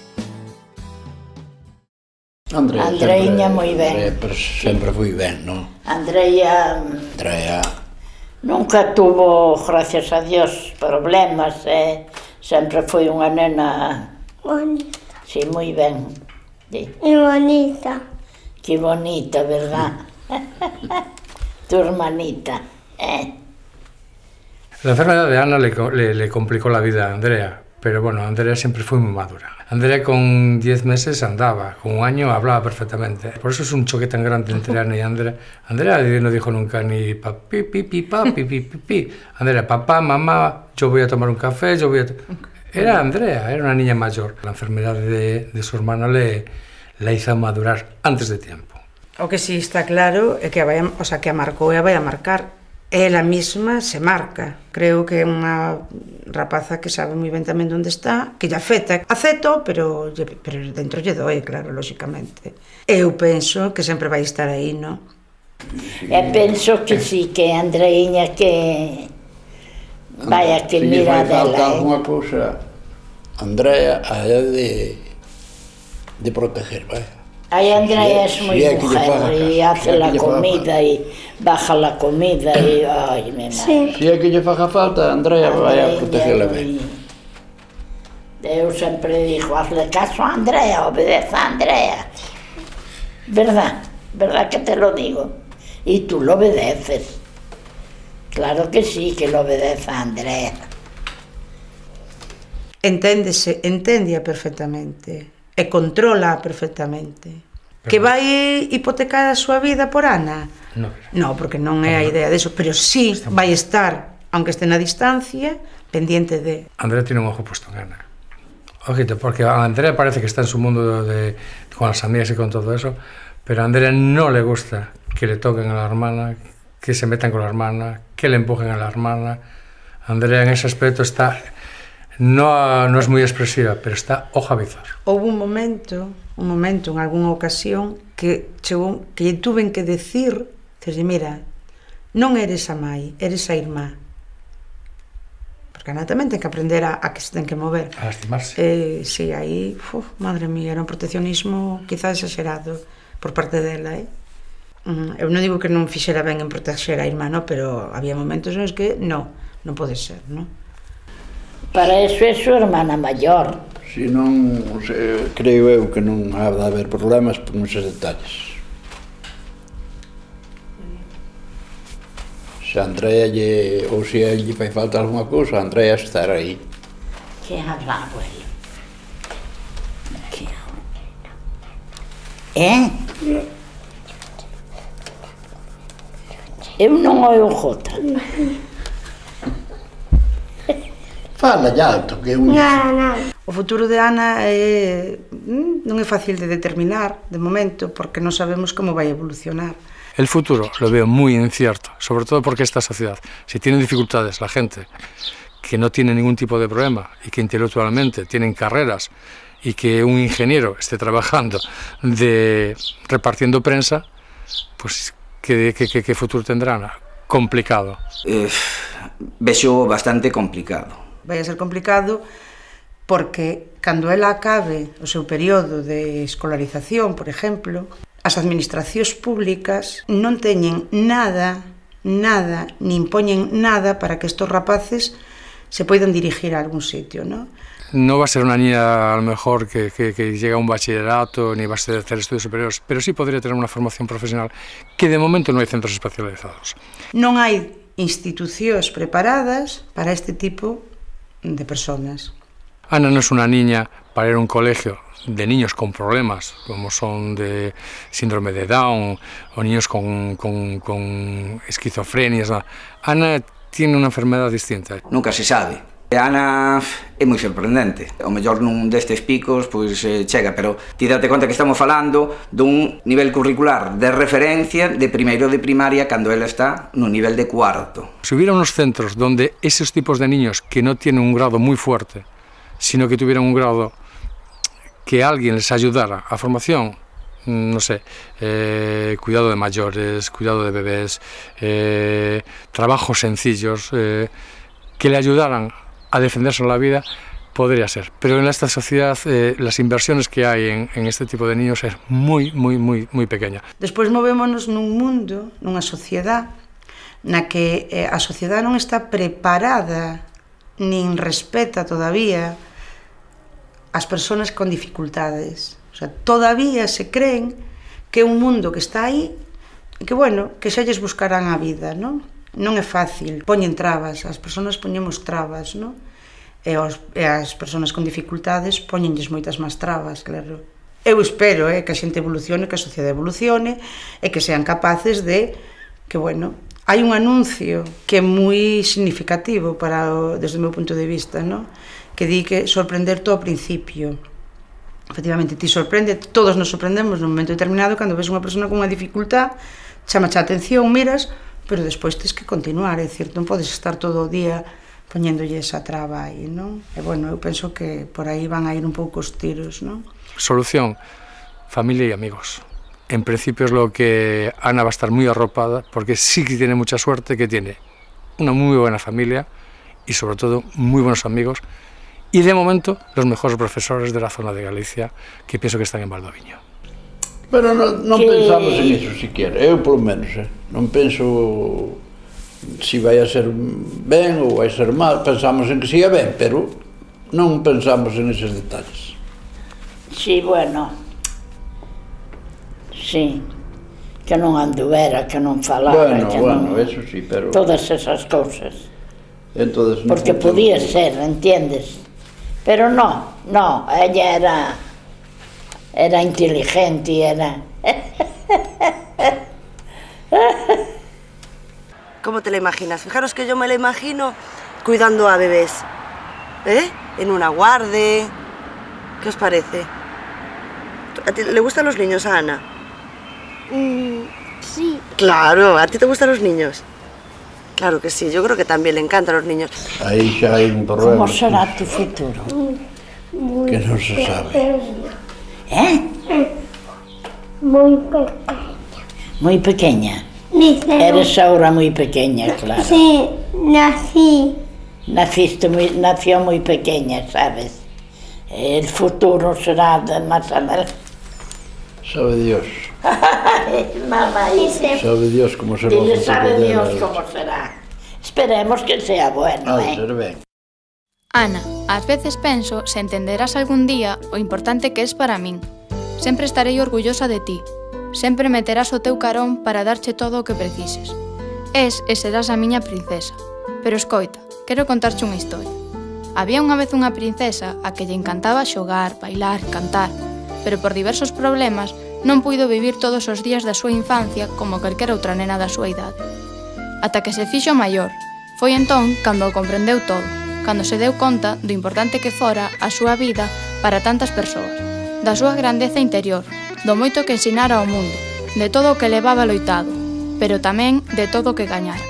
S3: Andrea, Andreiña moi ben.
S6: Sempre, sempre foi ben, non?
S3: Andreia...
S6: Andreia...
S3: Nunca tuvo, gracias a Dios, problemas, eh? sempre foi unha nena...
S14: Bonita.
S3: Sí, moi ben. Sí.
S14: E bonita.
S3: Que bonita, verdad? tu hermanita, eh?
S10: La enfermedad de Ana le, le, le, complicó la vida a Andrea, pero bueno, Andrea siempre fue muy madura. Andrea con 10 meses andaba, con un año hablaba perfectamente. Por eso es un choque tan grande entre Ana y Andrea. Andrea no dijo nunca ni papi, pipi, papi, pipi, pipi. Andrea, papá, mamá, yo voy a tomar un café, yo voy a... Era Andrea, era una niña mayor. La enfermedad de, de su hermana le, la hizo madurar antes de tiempo.
S9: O que si está claro é que a, vai, a- o sea, que a marcou e a vai a marcar. ela mesma se marca. Creo que é unha rapaza que sabe moi ben tamén onde está, que lle afecta. Aceto, pero, pero dentro lle doe, claro, lóxicamente. Eu penso que sempre vai estar aí, non?
S3: E penso que sí, que Andreiña que vai a que mira
S6: dela. Se
S3: falta eh?
S6: alguna cousa, Andrea, a de, de proteger, vai.
S3: Ahí Andrea
S6: es muy
S3: mujer
S6: y
S3: hace la comida y baja la comida y... Ay, me. Sí.
S6: Si é que lle faga falta, Andrea, Andrea vai a protegerla ben.
S3: Eu sempre digo, hazle caso a Andrea, obedece a Andrea. ¿Verdad? ¿Verdad que te lo digo? Y tú lo obedeces. Claro que sí, que lo obedece a Andrea.
S9: Enténdese, enténdia perfectamente e controla perfectamente. Pero que vai hipotecar a súa vida por Ana?
S10: Non,
S9: no, porque non é a idea deso, pero sí vai estar, aunque este na distancia, pendiente de...
S10: Andrea tiene un ojo puesto en Ana. Ojito, porque a Andrea parece que está en su mundo de, con las amigas y con todo eso, pero a Andrea no le gusta que le toquen a la hermana, que se metan con la hermana, que le empujen a la hermana. Andrea en ese aspecto está no, no es moi expresiva, pero está ojavizar.
S9: Houve un momento, un momento, en algunha ocasión, que chegou, que lle tuven que decir, dixe, mira, non eres a mãe, eres a irmá. Porque Ana tamén ten que aprender a, a que se ten que mover.
S10: A lastimarse.
S9: Eh, si, sí, aí, uf, madre mía, era un proteccionismo quizá exagerado por parte dela, eh? Mm, eu non digo que non fixera ben en protexer a irmá, no, pero había momentos nos que non, non pode ser, non?
S3: Para eso é súa hermana maior.
S6: Si non, se, creo eu que non ha de haber problemas por neses detalles. Se a Andrea lle, ou se a lle fai falta alguma cousa, a Andrea estará aí.
S3: Que habla, abuelo? Que habla? Eh? Yeah. Eu não olho rota.
S6: Fala ya alto, que un...
S9: O futuro de Ana é, mm, non é fácil de determinar de momento porque non sabemos como vai evolucionar.
S10: El futuro lo veo muy incierto, sobre todo porque esta sociedad, si tiene dificultades la gente que no tiene ningún tipo de problema y que intelectualmente tienen carreras y que un ingeniero esté trabajando de repartiendo prensa, pues ¿qué, qué, qué, qué futuro tendrán? Complicado.
S13: Eh, vexo bastante complicado.
S9: vai a ser complicado porque cando ela acabe o seu período de escolarización, por exemplo, as administracións públicas non teñen nada, nada, nin poñen nada para que estos rapaces se poidan dirigir a algún sitio, non?
S10: Non va a ser unha niña, a lo mejor, que, que, que llega a un bachillerato, ni va a ser hacer estudios superiores, pero sí podría tener unha formación profesional que de momento non hai centros especializados.
S9: Non hai institucións preparadas para este tipo de personas.
S10: Ana no es una niña para ir a un colegio de niños con problemas, como son de síndrome de Down o niños con, con, con. Ana tiene una enfermedad distinta.
S13: Nunca se sabe. Ana é moi sorprendente. O mellor nun destes picos pois eh, chega, pero ti date conta que estamos falando dun nivel curricular de referencia de primeiro de primaria cando ela está no nivel de cuarto.
S10: Se hubiera unos centros donde esos tipos de niños que no tienen un grado moi fuerte, sino que tuvieran un grado que alguien les ayudara a formación, mm, no sé, eh, cuidado de mayores, cuidado de bebés, eh, trabajos sencillos, eh, que le ayudaran a defender sobre la vida, podría ser. Pero en esta sociedad eh, las inversiones que hai en, en este tipo de niños é moi, moi, moi, moi pequena.
S9: Despois movémonos nun mundo, nunha sociedade, na que eh, a sociedade non está preparada nin respeta todavía as persoas con dificultades. O sea, todavía se creen que é un mundo que está aí e que, bueno, que xa lles buscarán a vida, non? non é fácil, poñen trabas, as persoas poñemos trabas, non? E, os, e as persoas con dificultades poñenlles moitas máis trabas, claro. Eu espero eh, que a xente evolucione, que a sociedade evolucione e que sean capaces de que, bueno, hai un anuncio que é moi significativo para o, desde o meu punto de vista, non? que di que sorprender todo ao principio efectivamente ti sorprende, todos nos sorprendemos nun momento determinado cando ves unha persona con unha dificultad, chama a atención, miras, pero despois tens que continuar, é dicir, non podes estar todo o día poñéndolle esa traba aí, non? E bueno, eu penso que por aí van a ir un pouco os tiros, non?
S10: Solución, familia e amigos. En principio es lo que Ana va a estar muy arropada, porque sí que tiene mucha suerte, que tiene una muy buena familia y sobre todo muy buenos amigos y de momento los mejores profesores de la zona de Galicia que pienso que están en Valdoviño.
S6: Pero non, non
S3: que...
S6: pensamos en iso siquiera, eu polo menos, eh? non penso si vai a ser ben ou vai ser mal, pensamos en que siga ben, pero non pensamos en eses detalles.
S3: Si, sí, bueno, si, sí. que non anduvera, que non falara,
S6: bueno,
S3: que
S6: bueno,
S3: non...
S6: eso sí, pero...
S3: Todas esas cousas.
S6: Entonces,
S3: Porque podía ser, entiendes? Pero no, no, ella era... era inteligente y era
S7: ¿Cómo te la imaginas? Fijaros que yo me la imagino cuidando a bebés. ¿Eh? En una guarde. ¿Qué os parece? ¿A ti le gustan los niños, a Ana?
S14: Mm, sí.
S7: Claro, ¿a ti te gustan los niños? Claro que sí, yo creo que también le encantan los niños.
S6: Aí xa hai un problema.
S3: como será tu futuro?
S14: Muy
S6: Que no se sabe.
S14: É?
S3: Moi
S14: pequena. Moi
S3: pequena? Dicero.
S14: Era
S3: xa ora moi pequena, claro.
S14: Sí, nací.
S3: Naciste moi, nació moi pequena, sabes? El futuro será de más adelante.
S6: Sabe Dios.
S3: Mamá, dice.
S6: Sabe Dios como será.
S3: Dile, sabe Dios como será. Esperemos que sea bueno,
S6: ah,
S3: eh.
S1: Ana, ás veces penso se entenderás algún día o importante que es para min. Sempre estarei orgullosa de ti. Sempre meterás o teu carón para darche todo o que precises. Es e serás a miña princesa. Pero escoita, quero contarche unha historia. Había unha vez unha princesa a que lle encantaba xogar, bailar, cantar, pero por diversos problemas non puido vivir todos os días da súa infancia como calquera outra nena da súa idade. Ata que se fixo maior, foi entón cando o comprendeu todo cando se deu conta do importante que fora a súa vida para tantas persoas, da súa grandeza interior, do moito que ensinara ao mundo, de todo o que levaba loitado, pero tamén de todo o que gañara.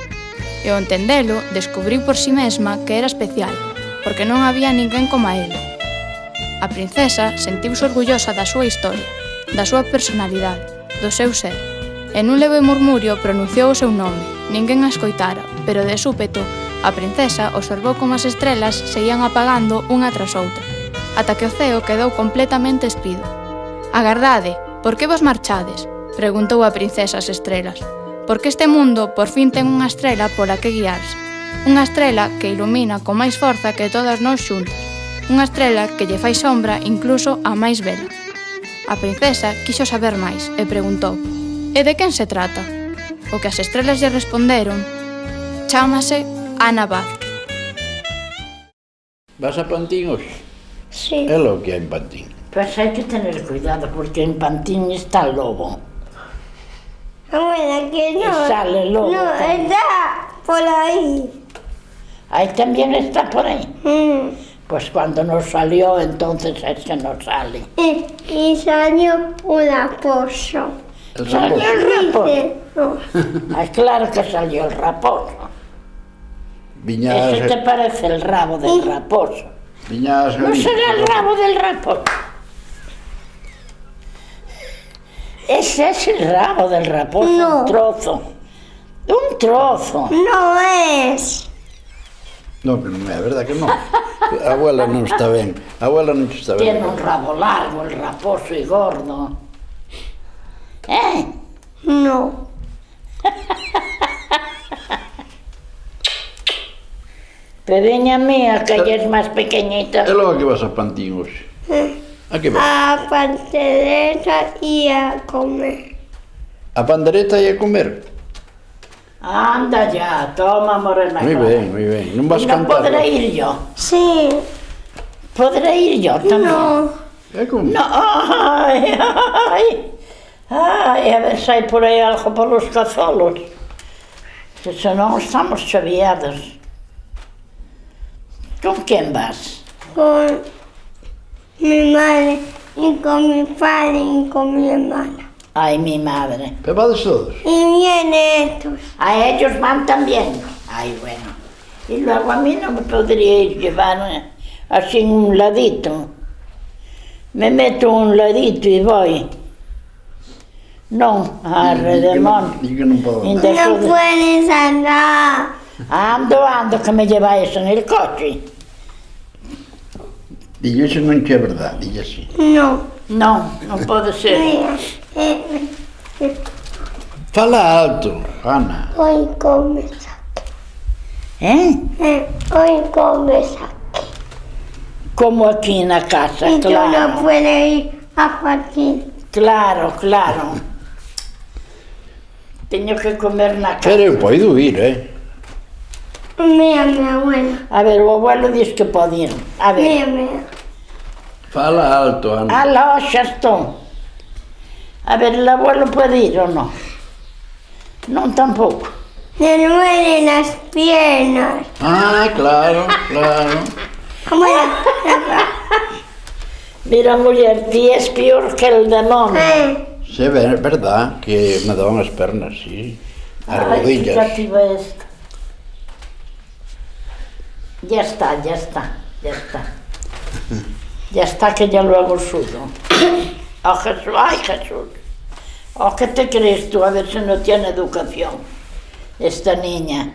S1: E ao entendelo, descubriu por si sí mesma que era especial, porque non había ninguén como a ela. A princesa sentiuse orgullosa da súa historia, da súa personalidade, do seu ser. En un leve murmurio pronunciou o seu nome, ninguén a escoitara, pero de súpeto A princesa observou como as estrelas se ian apagando unha tras outra, ata que o ceo quedou completamente espido. Agardade, por que vos marchades? Preguntou a princesa as estrelas. Porque este mundo por fin ten unha estrela pola que guiarse. Unha estrela que ilumina con máis forza que todas nós xuntas. Unha estrela que lle fai sombra incluso a máis vela. A princesa quixo saber máis e preguntou E de quen se trata? O que as estrelas lle responderon Chámase Ana Vázquez.
S6: Vas a Pantín hoxe?
S14: Sí.
S6: É lo que hai en Pantín.
S3: Pues hay que tener cuidado porque en Pantín está el lobo.
S14: Abuela, que no.
S3: Y sale el lobo
S14: No,
S3: también.
S14: está por ahí.
S3: Ahí también está por ahí.
S14: Mm.
S3: Pues cuando no salió, entonces es que no sale.
S14: Y, y salió.
S6: El
S3: Salió
S6: raposo.
S3: el raposo.
S14: No.
S3: Ah, claro que salió el raposo.
S6: Viñas,
S3: Ese te parece el rabo del raposo.
S6: viñas
S3: No será el rabo del raposo. Ese es el rabo del raposo,
S14: No.
S3: un trozo. Un trozo.
S14: No es.
S6: No, pero non é verdad que non. A abuela non está ben. A abuela non está ben.
S3: Tiene un rabo largo, el raposo y gordo. ¿Eh?
S14: No.
S3: Que ella a calles máis pequeñita.
S6: E logo que vas a Pantín hoxe? Eh, a que vas?
S14: A pandereta e a comer.
S6: A pandereta e a comer?
S3: Anda ya, toma morena.
S6: Moi ben, moi ben. Non vas
S3: non
S6: cantar.
S3: Podré ir yo.
S14: Sí.
S3: Podré ir yo tamén.
S14: No.
S6: Eh, é como?
S3: No, ai, ai. Ai, a ver se hai por aí algo para os cazolos. Que senón estamos chaviadas. ¿Con quién vas?
S14: Con mi madre y con mi padre y con mi hermana.
S3: Ay, mi madre.
S6: Pero vades todos.
S14: Y vienen estos.
S3: A ellos van también. Ay, bueno. Y luego a mí no me podríais llevar eh, así en un ladito. Me meto en un ladito y voy. No,
S6: podo.
S3: Ainda
S14: No
S3: de-
S14: puedes andar.
S3: Ando, ando, que me lleváis en el coche.
S6: Dillo iso non que é verdade, dillo así.
S14: Non.
S3: Non, non pode ser.
S6: Fala alto, Ana.
S14: Oi, come saque.
S3: Eh?
S14: eh? Oi, come saque.
S3: Como aquí na casa,
S14: e claro. E
S3: non
S14: puede ir a partir.
S3: Claro, claro. Teño que comer na casa.
S6: Pero eu podo ir, eh?
S14: Mea, mea, abuela.
S3: A ver, o abuelo diz que pode ir. A ver.
S14: Mea, mea.
S6: Fala alto, Ana.
S3: Aló, xa estou. A ver, o abuelo pode ir ou non? Non tampouco.
S14: Me duelen nas piernas.
S6: Ah, claro, claro.
S14: Como la...
S3: Mira, muller, ti és pior que el demonio.
S14: Eh.
S6: Sí, é verdad que me daban as pernas, sí. As
S3: Ai,
S6: rodillas.
S3: Ai, que cativa esta. Ya está, ya está, ya está. Ya está que ya lo hago suyo. Oh Jesús, ay Jesús. Oh, ¿qué te crees tú? A ver si no tiene educación esta niña.